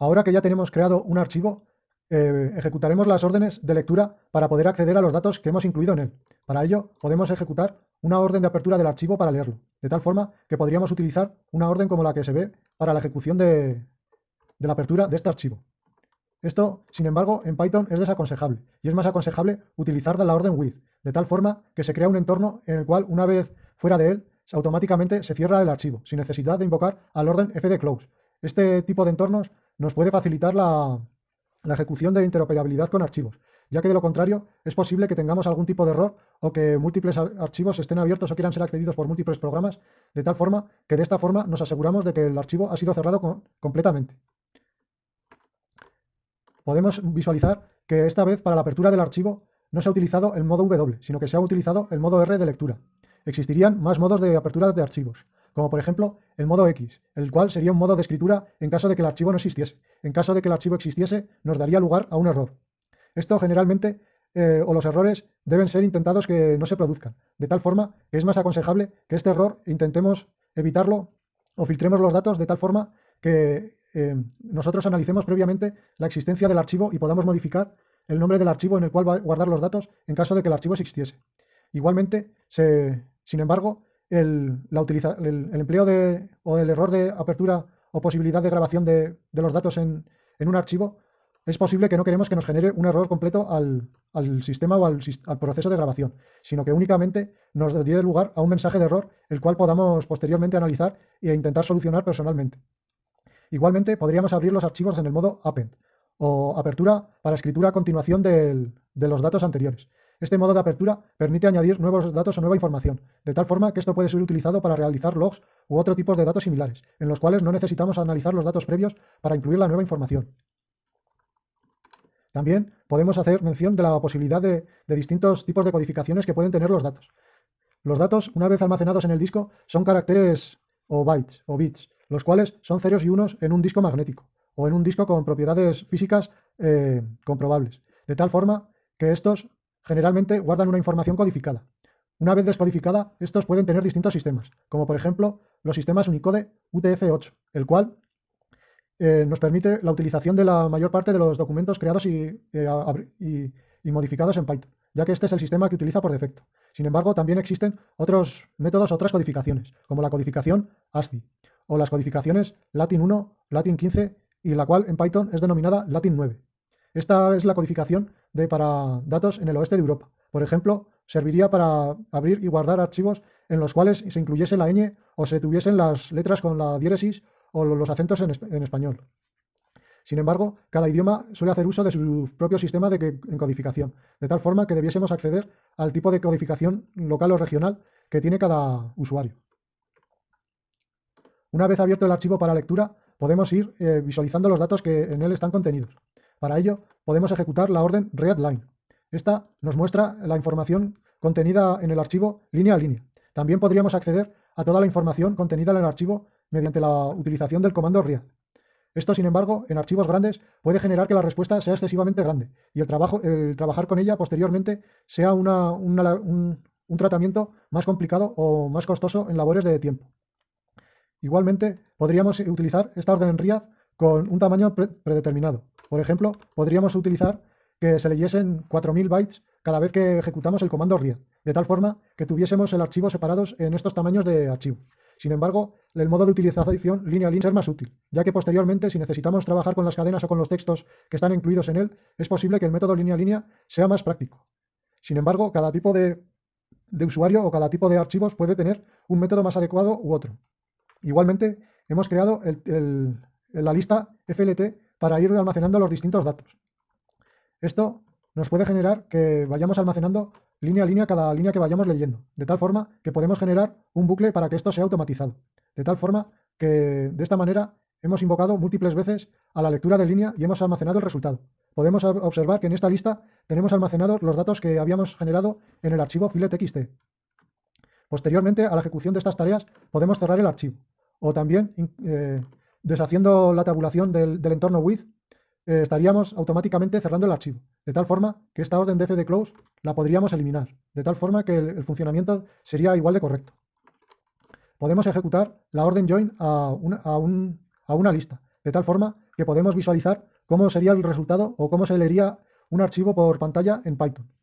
Ahora que ya tenemos creado un archivo, eh, ejecutaremos las órdenes de lectura para poder acceder a los datos que hemos incluido en él. Para ello, podemos ejecutar una orden de apertura del archivo para leerlo, de tal forma que podríamos utilizar una orden como la que se ve para la ejecución de, la apertura de este archivo. Esto, sin embargo, en Python es desaconsejable y es más aconsejable utilizar la orden with, de tal forma que se crea un entorno en el cual una vez fuera de él, automáticamente se cierra el archivo, sin necesidad de invocar al orden fdclose. Este tipo de entornos nos puede facilitar la, ejecución de interoperabilidad con archivos, ya que de lo contrario es posible que tengamos algún tipo de error o que múltiples archivos estén abiertos o quieran ser accedidos por múltiples programas, de tal forma que de esta forma nos aseguramos de que el archivo ha sido cerrado completamente. Podemos visualizar que esta vez para la apertura del archivo no se ha utilizado el modo W, sino que se ha utilizado el modo R de lectura. Existirían más modos de apertura de archivos, como por ejemplo el modo X, el cual sería un modo de escritura en caso de que el archivo no existiese. En caso de que el archivo existiese, nos daría lugar a un error. Esto generalmente, eh, o los errores, deben ser intentados que no se produzcan, de tal forma que es más aconsejable que este error intentemos evitarlo o filtremos los datos de tal forma que eh, nosotros analicemos previamente la existencia del archivo y podamos modificar el nombre del archivo en el cual va a guardar los datos en caso de que el archivo existiese. Igualmente, sin embargo, el, empleo de, o el error de apertura o posibilidad de grabación de, los datos en, un archivo, es posible que no queremos que nos genere un error completo al, sistema o al, proceso de grabación, sino que únicamente nos dé lugar a un mensaje de error, el cual podamos posteriormente analizar e intentar solucionar personalmente. Igualmente, podríamos abrir los archivos en el modo append, o apertura para escritura a continuación de los datos anteriores. Este modo de apertura permite añadir nuevos datos o nueva información, de tal forma que esto puede ser utilizado para realizar logs u otro tipo de datos similares, en los cuales no necesitamos analizar los datos previos para incluir la nueva información. También podemos hacer mención de la posibilidad de, distintos tipos de codificaciones que pueden tener los datos. Los datos, una vez almacenados en el disco, son caracteres o bytes o bits, los cuales son ceros y unos en un disco magnético o en un disco con propiedades físicas eh, comprobables, de tal forma que estos generalmente guardan una información codificada. Una vez descodificada, estos pueden tener distintos sistemas, como por ejemplo los sistemas Unicode UTF-8, el cual eh, nos permite la utilización de la mayor parte de los documentos creados eh, y, y, modificados en Python, ya que este es el sistema que utiliza por defecto. Sin embargo, también existen otros métodos, otras codificaciones, como la codificación ASCII, o las codificaciones Latin 1, Latin 15, y la cual en Python es denominada Latin 9. Esta es la codificación para datos en el oeste de Europa. Por ejemplo, serviría para abrir y guardar archivos en los cuales se incluyese la ñ o se tuviesen las letras con la diéresis o los acentos en, español. Sin embargo, cada idioma suele hacer uso de su propio sistema de codificación, de tal forma que debiésemos acceder al tipo de codificación local o regional que tiene cada usuario. Una vez abierto el archivo para lectura, podemos ir eh, visualizando los datos que en él están contenidos. Para ello, podemos ejecutar la orden readline. Esta nos muestra la información contenida en el archivo línea a línea. También podríamos acceder a toda la información contenida en el archivo mediante la utilización del comando read. Esto, sin embargo, en archivos grandes puede generar que la respuesta sea excesivamente grande y el, trabajo, el trabajar con ella posteriormente sea un, tratamiento más complicado o más costoso en labores de tiempo. Igualmente, podríamos utilizar esta orden read con un tamaño predeterminado. Por ejemplo, podríamos utilizar que se leyesen 4.000 bytes cada vez que ejecutamos el comando read, de tal forma que tuviésemos el archivo separados en estos tamaños de archivo. Sin embargo, el modo de utilización línea a línea es más útil, ya que posteriormente, si necesitamos trabajar con las cadenas o con los textos que están incluidos en él, es posible que el método línea a línea sea más práctico. Sin embargo, cada tipo de, usuario o cada tipo de archivos puede tener un método más adecuado u otro. Igualmente, hemos creado la lista FLT para ir almacenando los distintos datos. Esto nos puede generar que vayamos almacenando línea a línea cada línea que vayamos leyendo, de tal forma que podemos generar un bucle para que esto sea automatizado. De tal forma que de esta manera hemos invocado múltiples veces a la lectura de línea y hemos almacenado el resultado. Podemos observar que en esta lista tenemos almacenados los datos que habíamos generado en el archivo filet.txt. Posteriormente a la ejecución de estas tareas podemos cerrar el archivo o también eh, deshaciendo la tabulación del, entorno with, eh, estaríamos automáticamente cerrando el archivo, de tal forma que esta orden de fdclose la podríamos eliminar, de tal forma que el, funcionamiento sería igual de correcto. Podemos ejecutar la orden join a una lista, de tal forma que podemos visualizar cómo sería el resultado o cómo se leería un archivo por pantalla en Python.